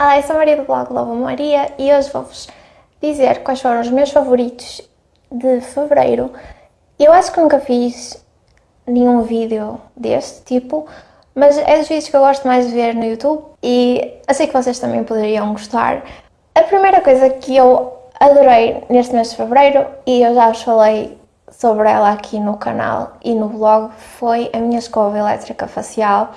Olá, eu sou a Maria do blog Lova Maria e hoje vou-vos dizer quais foram os meus favoritos de Fevereiro. Eu acho que nunca fiz nenhum vídeo deste tipo, mas é dos vídeos que eu gosto mais de ver no YouTube e sei que vocês também poderiam gostar. A primeira coisa que eu adorei neste mês de Fevereiro, e eu já vos falei sobre ela aqui no canal e no blog, foi a minha escova elétrica facial.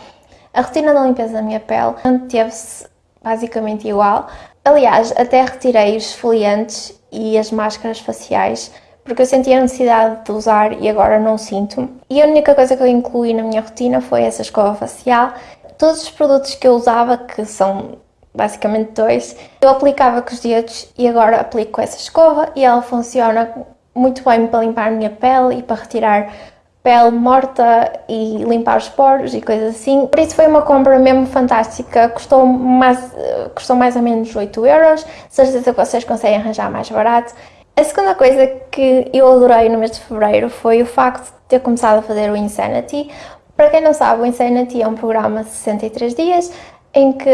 A rotina da limpeza da minha pele manteve-se basicamente igual. Aliás, até retirei os esfoliantes e as máscaras faciais porque eu sentia a necessidade de usar e agora não sinto. E a única coisa que eu incluí na minha rotina foi essa escova facial. Todos os produtos que eu usava, que são basicamente dois, eu aplicava com os dedos e agora aplico essa escova e ela funciona muito bem para limpar a minha pele e para retirar pele morta e limpar os poros e coisas assim. Por isso foi uma compra mesmo fantástica, custou mais, custou mais ou menos 8 euros, certeza que vocês conseguem arranjar mais barato. A segunda coisa que eu adorei no mês de Fevereiro foi o facto de ter começado a fazer o Insanity. Para quem não sabe, o Insanity é um programa de 63 dias em que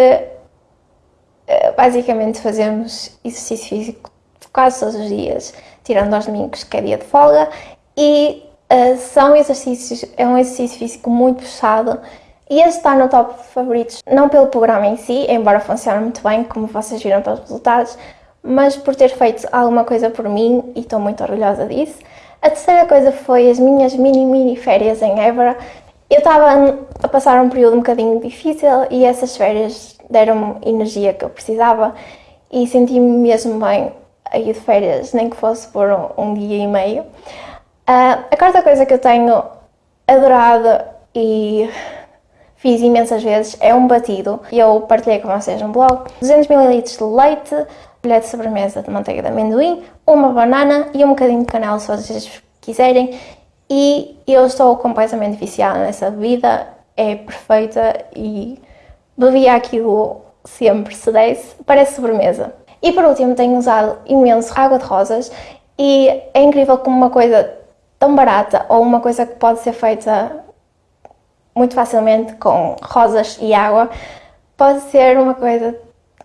eh, basicamente fazemos exercício físico quase todos os dias, tirando aos domingos que é dia de folga, e Uh, são exercícios, é um exercício físico muito puxado e este está no top favoritos, não pelo programa em si, embora funcione muito bem, como vocês viram pelos resultados, mas por ter feito alguma coisa por mim e estou muito orgulhosa disso. A terceira coisa foi as minhas mini mini férias em Évora. Eu estava a passar um período um bocadinho difícil e essas férias deram-me energia que eu precisava e senti-me mesmo bem a ir de férias, nem que fosse por um, um dia e meio. Uh, a quarta coisa que eu tenho adorado e fiz imensas vezes é um batido. Eu partilhei com vocês no blog. 200ml de leite, colher de sobremesa de manteiga de amendoim, uma banana e um bocadinho de canela se vocês quiserem. E eu estou completamente viciada nessa bebida, é perfeita e bebia aquilo sempre se desse, parece sobremesa. E por último tenho usado imenso água de rosas e é incrível como uma coisa tão barata ou uma coisa que pode ser feita muito facilmente com rosas e água, pode ser uma coisa,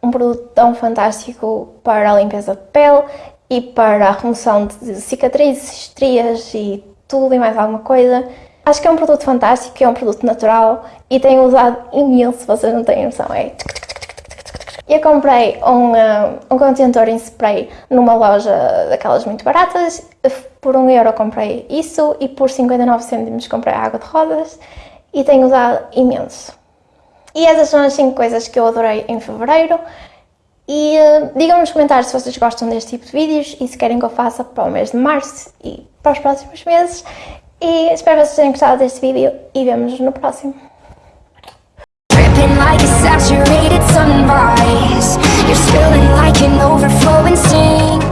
um produto tão fantástico para a limpeza de pele e para a remoção de cicatrizes, estrias e tudo e mais alguma coisa. Acho que é um produto fantástico, é um produto natural e tenho usado imenso, vocês não têm noção, é eu comprei um, uh, um contentor em spray numa loja daquelas muito baratas, por 1 euro comprei isso e por 59 cêntimos comprei água de rodas e tenho usado imenso. E essas são as 5 coisas que eu adorei em Fevereiro e uh, digam nos comentários se vocês gostam deste tipo de vídeos e se querem que eu faça para o mês de Março e para os próximos meses. E espero que vocês tenham gostado deste vídeo e vemos no próximo. saturated sunrise. You're spilling like an overflowing sink.